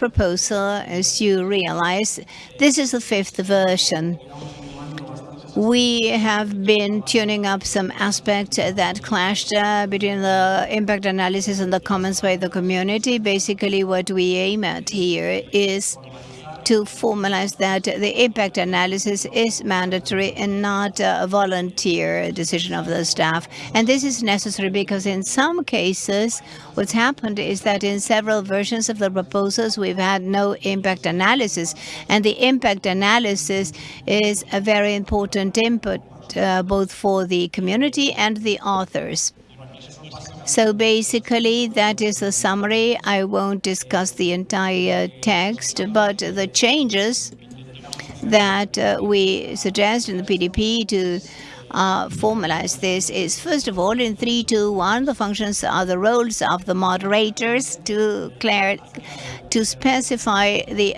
proposal, as you realize, this is the fifth version. We have been tuning up some aspects that clashed uh, between the impact analysis and the comments by the community. Basically, what we aim at here is to formalize that the impact analysis is mandatory and not a volunteer decision of the staff. And this is necessary because in some cases, what's happened is that in several versions of the proposals, we've had no impact analysis. And the impact analysis is a very important input uh, both for the community and the authors. So basically, that is a summary. I won't discuss the entire text, but the changes that uh, we suggest in the PDP to uh, formalize this is, first of all, in 321, the functions are the roles of the moderators to, clear, to specify the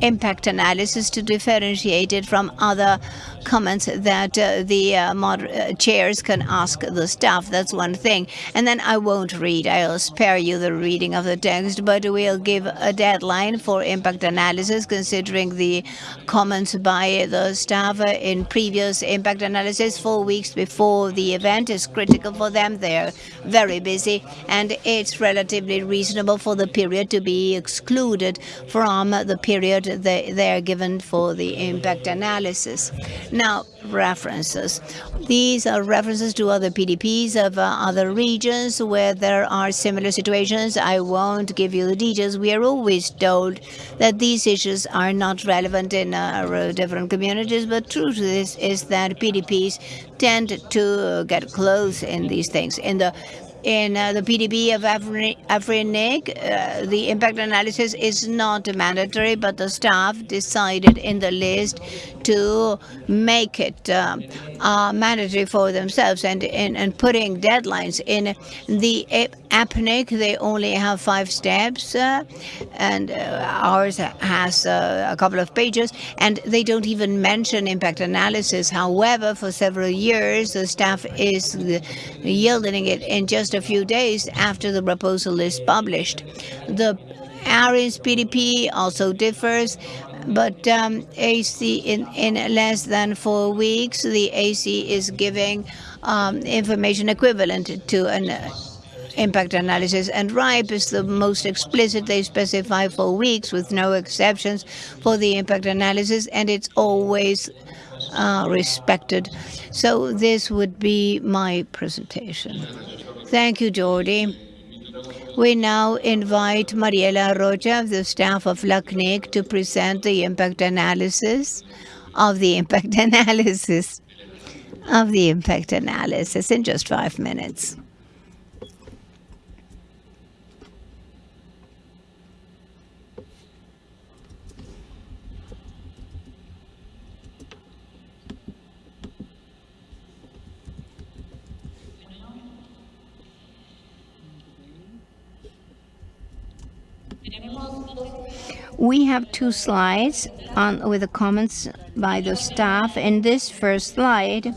impact analysis to differentiate it from other comments that uh, the uh, uh, chairs can ask the staff. That's one thing. And then I won't read. I'll spare you the reading of the text, but we'll give a deadline for impact analysis considering the comments by the staff in previous impact analysis four weeks before the event is critical for them. They're very busy and it's relatively reasonable for the period to be excluded from the period they, they're given for the impact analysis. Now, references. These are references to other PDPs of uh, other regions where there are similar situations. I won't give you the details. We are always told that these issues are not relevant in uh, different communities, but true to this is that PDPs tend to get close in these things. In the in uh, the PDP of AFRINIC, uh, the impact analysis is not mandatory, but the staff decided in the list to make it uh, uh, mandatory for themselves and, and, and putting deadlines in the APNIC, they only have five steps, uh, and uh, ours has uh, a couple of pages, and they don't even mention impact analysis. However, for several years, the staff is yielding it in just a few days after the proposal is published. The ARIN's PDP also differs but um, AC in, in less than four weeks, the AC is giving um, information equivalent to an impact analysis. And RIPE is the most explicit. They specify for weeks with no exceptions for the impact analysis, and it's always uh, respected. So this would be my presentation. Thank you, Jordi. We now invite Mariela Rocha of the staff of LACNIC to present the impact analysis of the impact analysis of the impact analysis in just five minutes. We have two slides on, with the comments by the staff. In this first slide,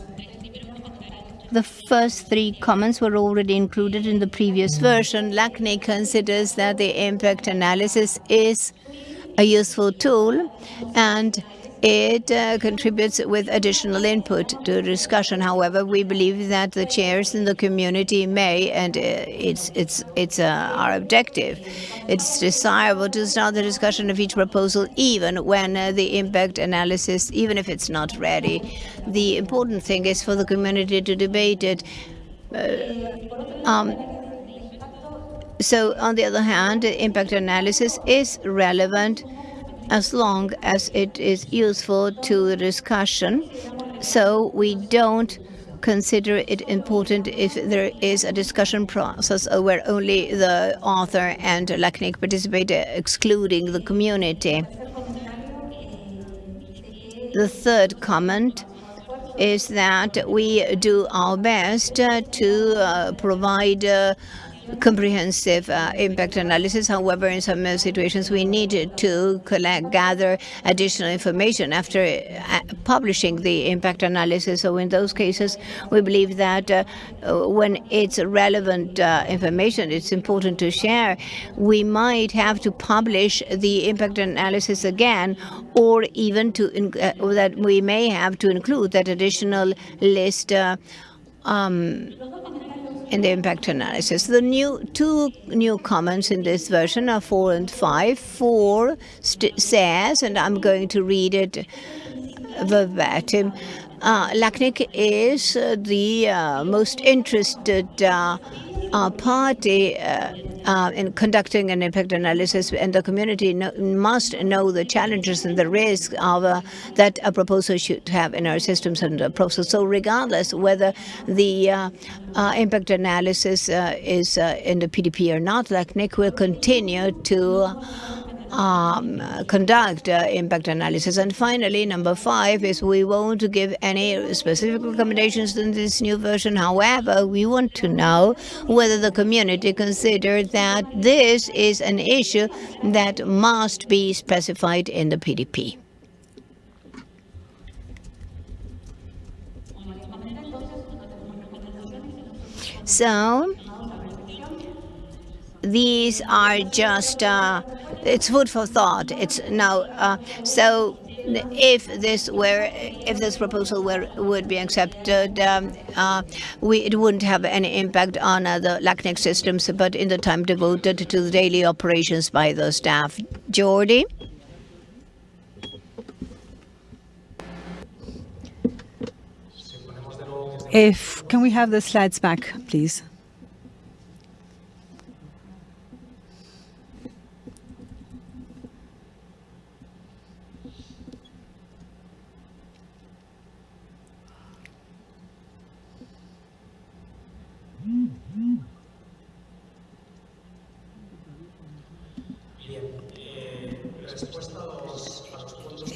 the first three comments were already included in the previous version. LACNIC considers that the impact analysis is a useful tool and it uh, contributes with additional input to discussion. However, we believe that the chairs in the community may, and uh, it's it's it's uh, our objective. It's desirable to start the discussion of each proposal, even when uh, the impact analysis, even if it's not ready. The important thing is for the community to debate it. Uh, um, so, on the other hand, impact analysis is relevant as long as it is useful to the discussion. So we don't consider it important if there is a discussion process where only the author and LACNIC participate, excluding the community. The third comment is that we do our best to provide comprehensive uh, impact analysis. However, in some situations, we needed to collect, gather additional information after uh, publishing the impact analysis. So in those cases, we believe that uh, when it's relevant uh, information, it's important to share. We might have to publish the impact analysis again, or even to uh, that we may have to include that additional list um, in the impact analysis. The new two new comments in this version are four and five. Four says, and I'm going to read it verbatim. Uh, LACNIC is uh, the uh, most interested uh, uh, party uh, uh, in conducting an impact analysis, and the community no, must know the challenges and the risks of uh, that a proposal should have in our systems and the process. So regardless whether the uh, uh, impact analysis is in the PDP or not, LACNIC will continue to um, conduct uh, impact analysis. And finally, number five is we won't give any specific recommendations in this new version. However, we want to know whether the community considers that this is an issue that must be specified in the PDP. So, these are just uh, it's food for thought. It's now uh, so if this were if this proposal were would be accepted, um, uh, we it wouldn't have any impact on uh, the LACNIC systems, but in the time devoted to the daily operations by the staff. Jordi. If can we have the slides back, please?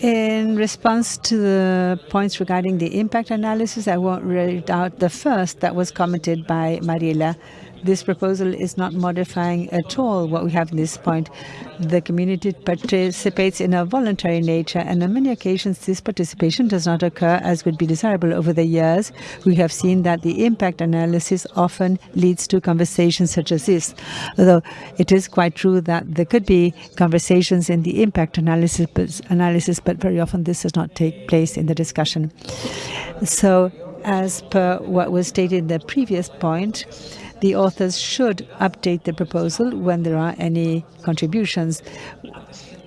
In response to the points regarding the impact analysis, I won't read out the first that was commented by Mariela this proposal is not modifying at all what we have in this point. The community participates in a voluntary nature, and on many occasions this participation does not occur as would be desirable over the years. We have seen that the impact analysis often leads to conversations such as this, although it is quite true that there could be conversations in the impact analysis, but, analysis, but very often this does not take place in the discussion. So as per what was stated in the previous point, the authors should update the proposal when there are any contributions,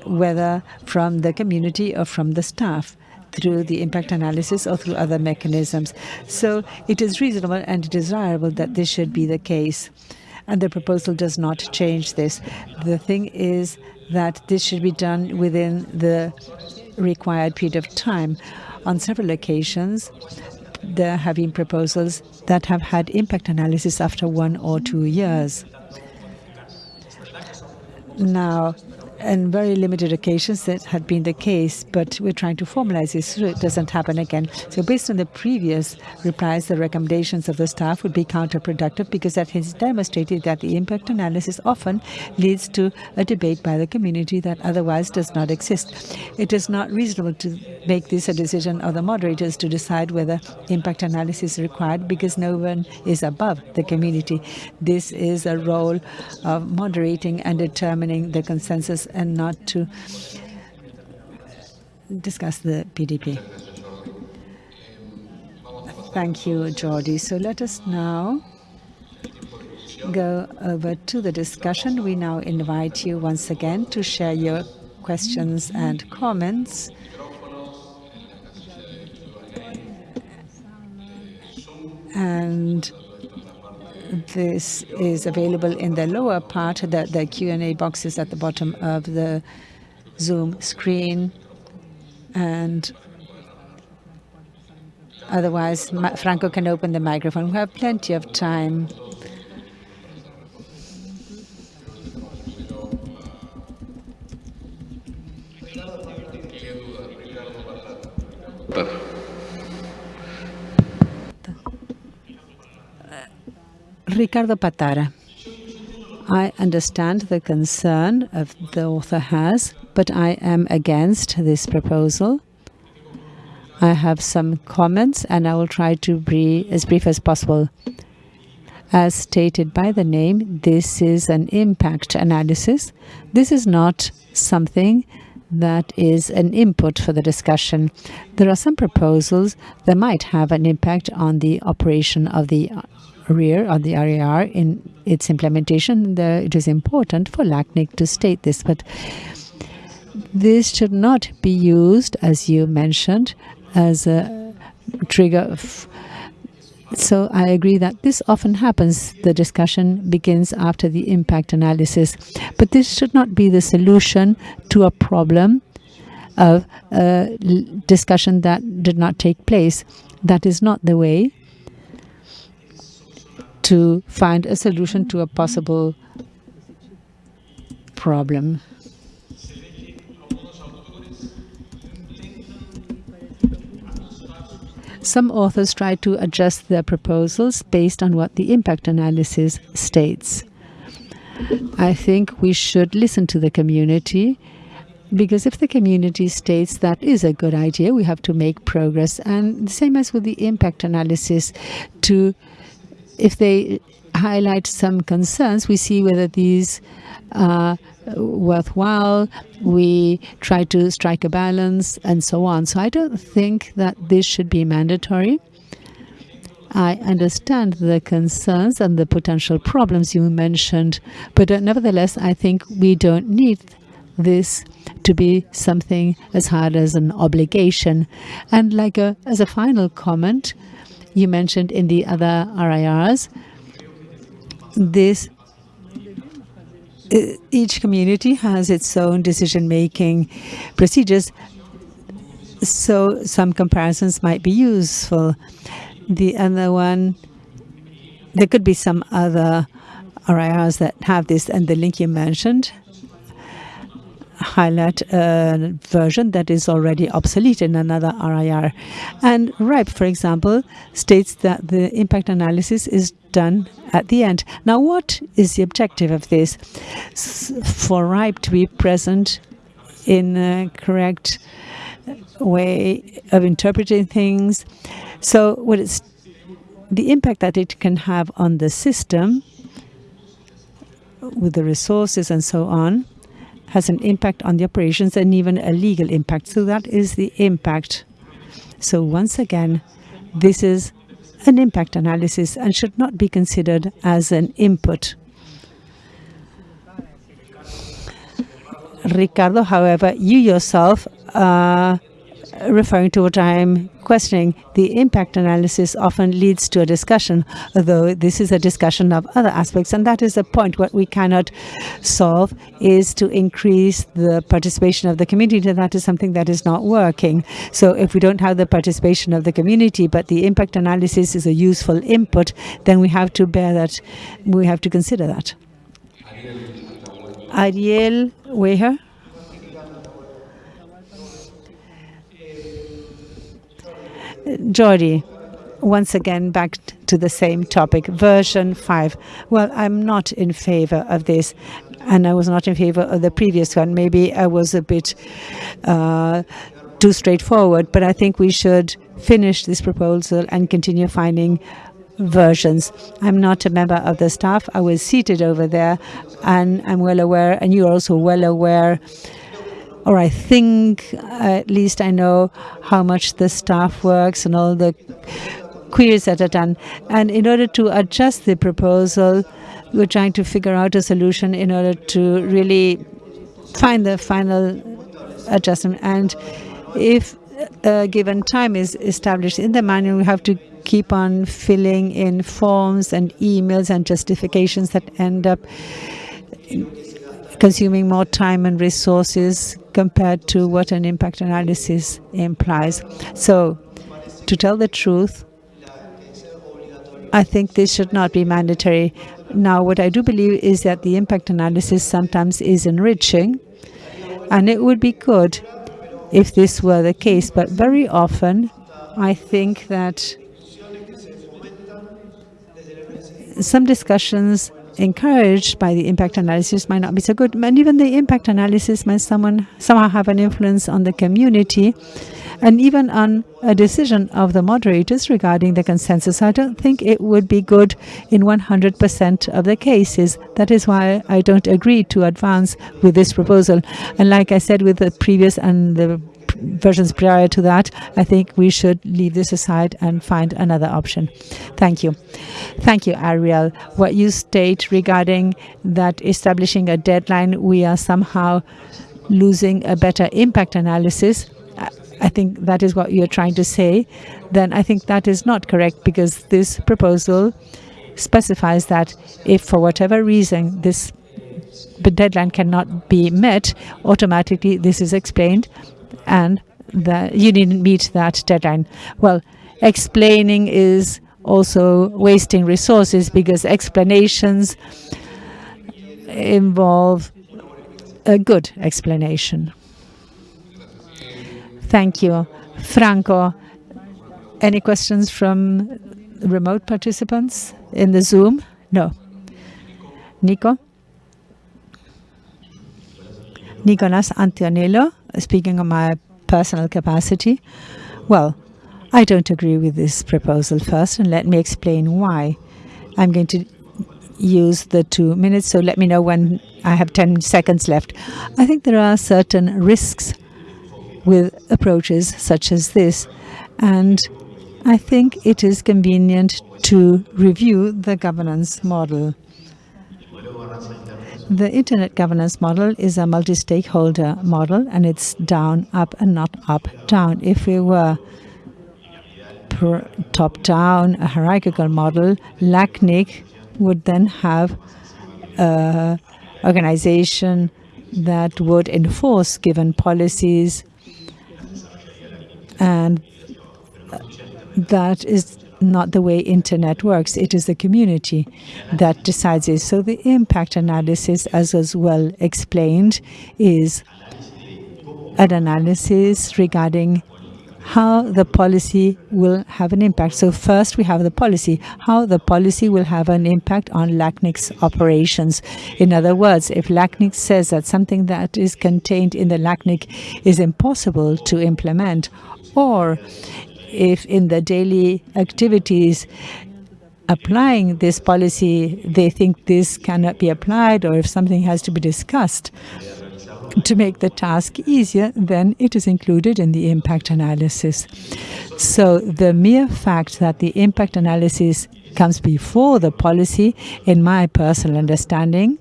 whether from the community or from the staff through the impact analysis or through other mechanisms. So it is reasonable and desirable that this should be the case. And the proposal does not change this. The thing is that this should be done within the required period of time. On several occasions, there have been proposals that have had impact analysis after one or two years. Now, on very limited occasions that had been the case, but we're trying to formalize this so it doesn't happen again. So based on the previous replies, the recommendations of the staff would be counterproductive because that has demonstrated that the impact analysis often leads to a debate by the community that otherwise does not exist. It is not reasonable to make this a decision of the moderators to decide whether impact analysis is required because no one is above the community. This is a role of moderating and determining the consensus and not to discuss the PDP. Thank you, Jordi. So let us now go over to the discussion. We now invite you once again to share your questions and comments. And this is available in the lower part. The, the Q&A box is at the bottom of the Zoom screen. And otherwise, Franco can open the microphone. We have plenty of time. Ricardo Patara. I understand the concern of the author has, but I am against this proposal. I have some comments and I will try to be as brief as possible. As stated by the name, this is an impact analysis. This is not something that is an input for the discussion. There are some proposals that might have an impact on the operation of the RIR on the RIR in its implementation. The, it is important for LACNIC to state this, but this should not be used, as you mentioned, as a trigger. so I agree that this often happens. The discussion begins after the impact analysis, but this should not be the solution to a problem of a discussion that did not take place. That is not the way to find a solution to a possible problem. Some authors try to adjust their proposals based on what the impact analysis states. I think we should listen to the community because if the community states that is a good idea, we have to make progress. And the same as with the impact analysis, to if they highlight some concerns, we see whether these are worthwhile, we try to strike a balance, and so on. So I don't think that this should be mandatory. I understand the concerns and the potential problems you mentioned, but nevertheless, I think we don't need this to be something as hard as an obligation. And like a, as a final comment, you mentioned in the other RIRs, this uh, each community has its own decision-making procedures, so some comparisons might be useful. The other one, there could be some other RIRs that have this, and the link you mentioned highlight a version that is already obsolete in another RIR. And RIPE, for example, states that the impact analysis is done at the end. Now, what is the objective of this? For RIPE to be present in a correct way of interpreting things. So what is the impact that it can have on the system with the resources and so on has an impact on the operations and even a legal impact. So that is the impact. So once again, this is an impact analysis and should not be considered as an input. Ricardo, however, you yourself uh, referring to what I'm questioning, the impact analysis often leads to a discussion, although this is a discussion of other aspects, and that is the point. What we cannot solve is to increase the participation of the community. That is something that is not working. So if we don't have the participation of the community, but the impact analysis is a useful input, then we have to bear that, we have to consider that. Ariel Weher. Jordi, once again back to the same topic, version 5. Well, I'm not in favor of this, and I was not in favor of the previous one. Maybe I was a bit uh, too straightforward, but I think we should finish this proposal and continue finding versions. I'm not a member of the staff. I was seated over there, and I'm well aware, and you're also well aware or I think uh, at least I know how much the staff works and all the queries that are done. And in order to adjust the proposal, we're trying to figure out a solution in order to really find the final adjustment. And if a given time is established in the manual, we have to keep on filling in forms and emails and justifications that end up consuming more time and resources compared to what an impact analysis implies. So to tell the truth, I think this should not be mandatory. Now, what I do believe is that the impact analysis sometimes is enriching, and it would be good if this were the case, but very often I think that some discussions encouraged by the impact analysis might not be so good. And even the impact analysis might someone somehow have an influence on the community and even on a decision of the moderators regarding the consensus. I don't think it would be good in 100% of the cases. That is why I don't agree to advance with this proposal. And like I said with the previous and the versions prior to that, I think we should leave this aside and find another option. Thank you. Thank you, Ariel. What you state regarding that establishing a deadline, we are somehow losing a better impact analysis. I think that is what you're trying to say, then I think that is not correct because this proposal specifies that if for whatever reason this deadline cannot be met, automatically this is explained and that you didn't meet that deadline. Well, explaining is also wasting resources because explanations involve a good explanation. Thank you. Franco, any questions from remote participants in the Zoom? No. Nico? Nicolas Antonello, speaking on my personal capacity. Well, I don't agree with this proposal first, and let me explain why. I'm going to use the two minutes, so let me know when I have 10 seconds left. I think there are certain risks with approaches such as this, and I think it is convenient to review the governance model. The internet governance model is a multi-stakeholder model and it's down, up and not up, down. If we were top-down, a hierarchical model, LACNIC would then have an organization that would enforce given policies and that is not the way internet works. It is the community that decides it. So the impact analysis, as was well explained, is an analysis regarding how the policy will have an impact. So first we have the policy, how the policy will have an impact on LACNIC's operations. In other words, if LACNIC says that something that is contained in the LACNIC is impossible to implement, or if in the daily activities applying this policy, they think this cannot be applied, or if something has to be discussed to make the task easier, then it is included in the impact analysis. So the mere fact that the impact analysis comes before the policy, in my personal understanding,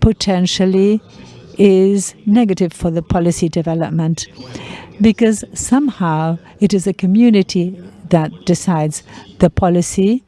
potentially is negative for the policy development because somehow it is a community that decides the policy.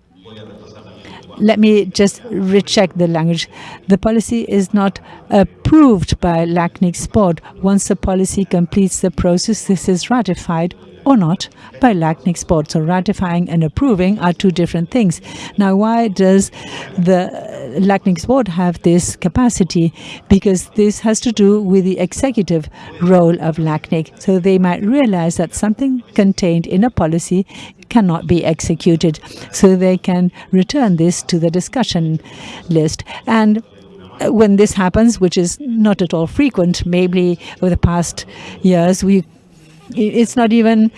Let me just recheck the language. The policy is not approved by LACNIC's Board. Once the policy completes the process, this is ratified or not by LACNIC's Board. So ratifying and approving are two different things. Now, why does the LACNIC's Board have this capacity? Because this has to do with the executive role of LACNIC. So they might realize that something contained in a policy cannot be executed. So they can return this to the discussion list. And uh, when this happens, which is not at all frequent, maybe over the past years, we it's not even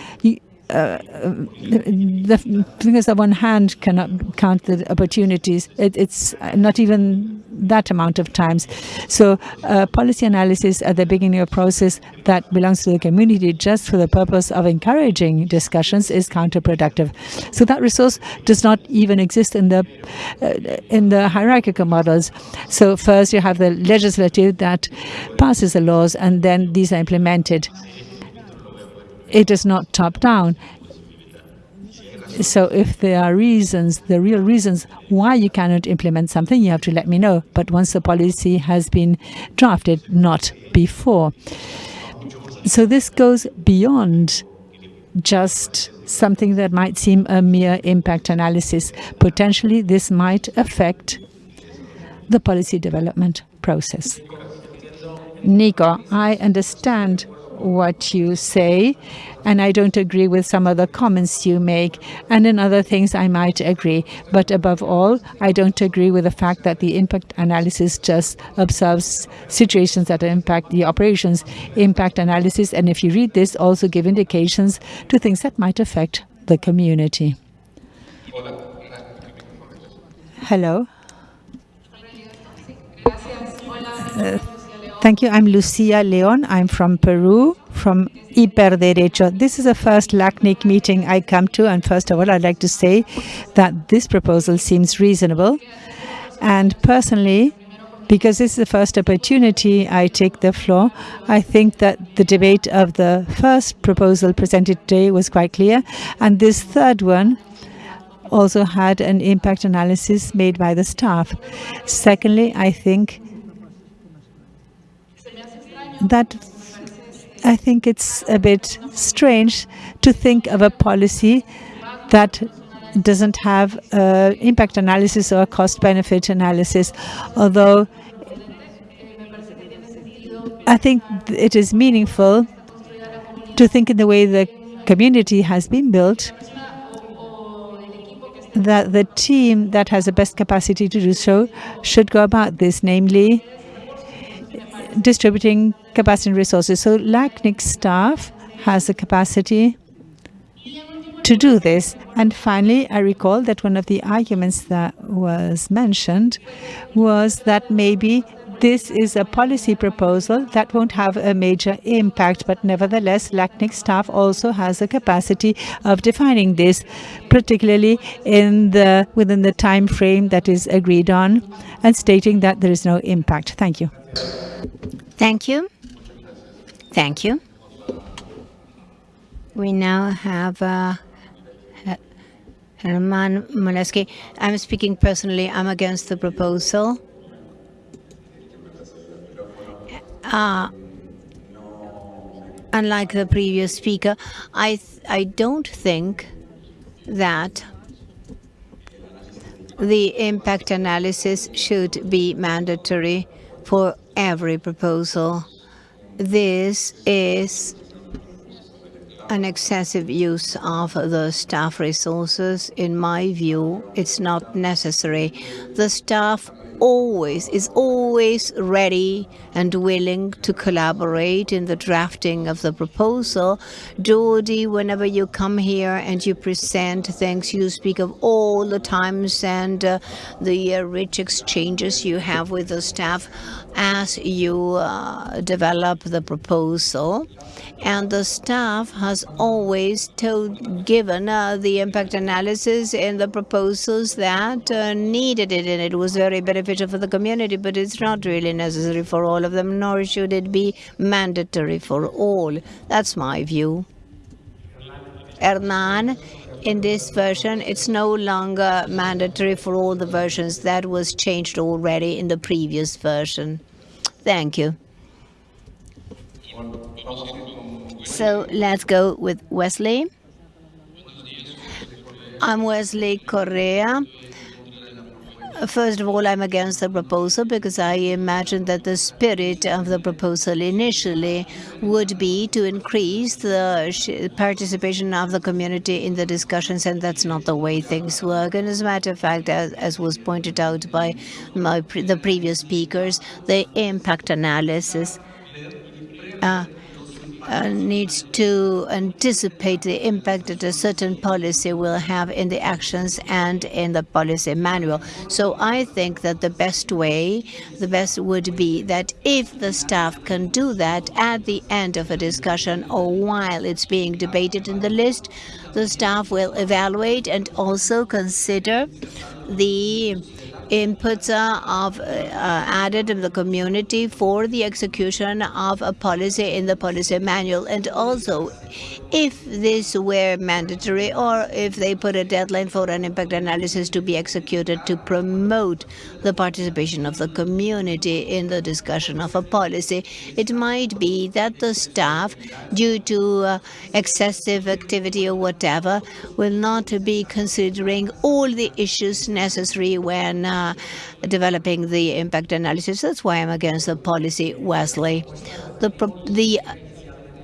uh, the fingers of one hand cannot count the opportunities. It, it's not even that amount of times. So uh, policy analysis at the beginning of process that belongs to the community just for the purpose of encouraging discussions is counterproductive. So that resource does not even exist in the uh, in the hierarchical models. So first you have the legislative that passes the laws and then these are implemented it is not top-down. So if there are reasons, the real reasons why you cannot implement something, you have to let me know. But once the policy has been drafted, not before. So this goes beyond just something that might seem a mere impact analysis. Potentially, this might affect the policy development process. Nico, I understand what you say, and I don't agree with some of the comments you make, and in other things I might agree. But above all, I don't agree with the fact that the impact analysis just observes situations that impact the operations. Impact analysis, and if you read this, also give indications to things that might affect the community. Hello. Uh, thank you. I'm Lucia Leon. I'm from Peru, from Hiperderecho. This is the first LACNIC meeting I come to, and first of all, I'd like to say that this proposal seems reasonable. And personally, because this is the first opportunity I take the floor, I think that the debate of the first proposal presented today was quite clear, and this third one also had an impact analysis made by the staff. Secondly, I think that I think it's a bit strange to think of a policy that doesn't have uh, impact analysis or cost-benefit analysis, although I think it is meaningful to think in the way the community has been built that the team that has the best capacity to do so should go about this, namely distributing capacity and resources. So LACNIC staff has the capacity to do this. And finally, I recall that one of the arguments that was mentioned was that maybe this is a policy proposal that won't have a major impact, but nevertheless, LACNIC staff also has the capacity of defining this, particularly in the within the time frame that is agreed on, and stating that there is no impact. Thank you. Thank you. Thank you. We now have uh, Hernan Moleski. I'm speaking personally. I'm against the proposal. Uh, unlike the previous speaker, I I don't think that the impact analysis should be mandatory for every proposal. This is an excessive use of the staff resources. In my view, it's not necessary. The staff always is always ready and willing to collaborate in the drafting of the proposal. Jordi, whenever you come here and you present things, you speak of all the times and uh, the uh, rich exchanges you have with the staff as you uh, develop the proposal. And the staff has always told, given uh, the impact analysis in the proposals that uh, needed it, and it was very beneficial for the community, but it's not really necessary for all of them, nor should it be mandatory for all. That's my view. Hernan, in this version, it's no longer mandatory for all the versions. That was changed already in the previous version. Thank you. So let's go with Wesley. I'm Wesley Correa. First of all, I'm against the proposal because I imagine that the spirit of the proposal initially would be to increase the participation of the community in the discussions, and that's not the way things work. And as a matter of fact, as, as was pointed out by my, the previous speakers, the impact analysis uh, uh, needs to anticipate the impact that a certain policy will have in the actions and in the policy manual. So I think that the best way, the best would be that if the staff can do that at the end of a discussion or while it's being debated in the list, the staff will evaluate and also consider the inputs of uh, added in the community for the execution of a policy in the policy manual. And also, if this were mandatory or if they put a deadline for an impact analysis to be executed to promote the participation of the community in the discussion of a policy, it might be that the staff, due to uh, excessive activity or whatever, will not be considering all the issues necessary when uh, developing the impact analysis. That's why I'm against the policy, Wesley. The, the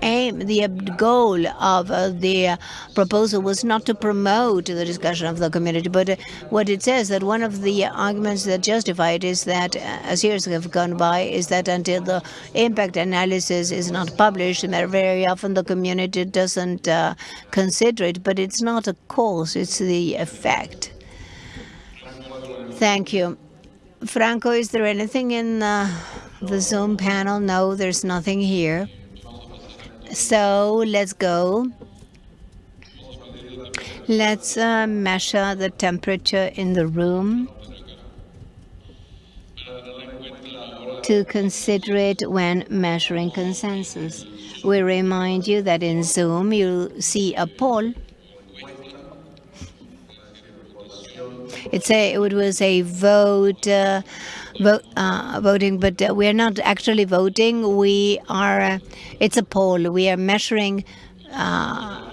aim, the goal of uh, the proposal was not to promote the discussion of the community, but uh, what it says that one of the arguments that justify it is that, uh, as years have gone by, is that until the impact analysis is not published, very often the community doesn't uh, consider it, but it's not a cause, it's the effect. Thank you. Franco, is there anything in uh, the Zoom panel? No, there's nothing here. So let's go. Let's uh, measure the temperature in the room to consider it when measuring consensus. We remind you that in Zoom you see a poll. It's a, it was a vote uh, uh, voting, but uh, we are not actually voting. We are, uh, it's a poll. We are measuring uh,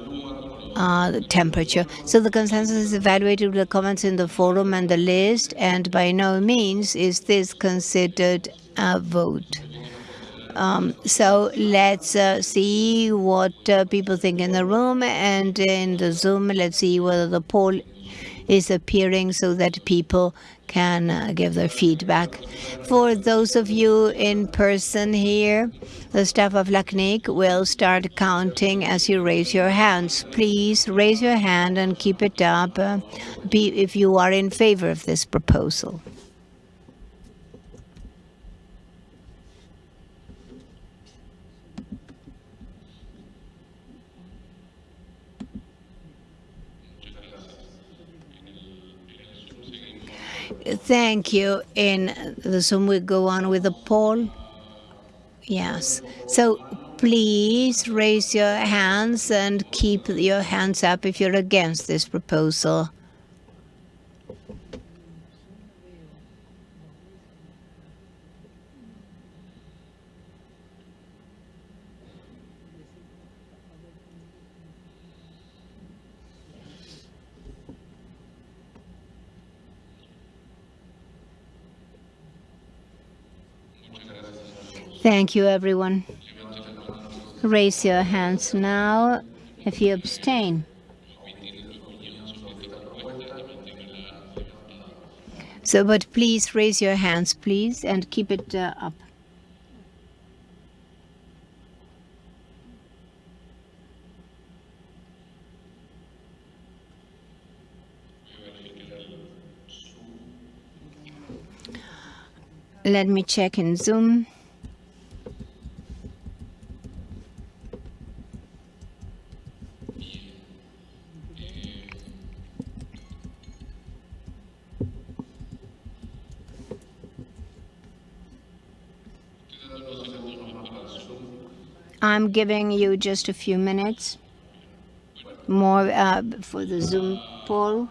uh, temperature. So the consensus is evaluated with the comments in the forum and the list, and by no means is this considered a vote. Um, so let's uh, see what uh, people think in the room and in the Zoom. Let's see whether the poll is appearing so that people can uh, give their feedback. For those of you in person here, the staff of LACNIC will start counting as you raise your hands. Please raise your hand and keep it up uh, be, if you are in favor of this proposal. Thank you. In the Zoom, we go on with the poll. Yes. So please raise your hands and keep your hands up if you're against this proposal. Thank you, everyone. Raise your hands now if you abstain. So, but please raise your hands, please, and keep it uh, up. Let me check in Zoom. I'm giving you just a few minutes more uh, for the Zoom poll.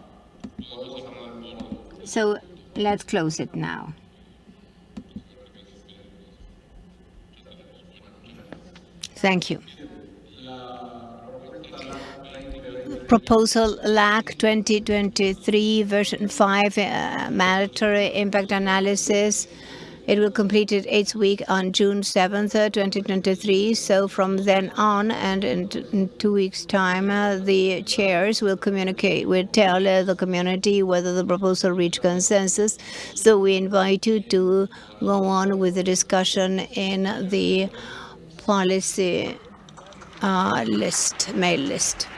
So let's close it now. Thank you. Proposal LAC 2023 version 5 uh, mandatory impact analysis it will complete its week on June 7th, 2023. So from then on and in, two weeks' time, uh, the chairs will communicate, will tell uh, the community whether the proposal reached consensus. So we invite you to go on with the discussion in the policy uh, list, mail list.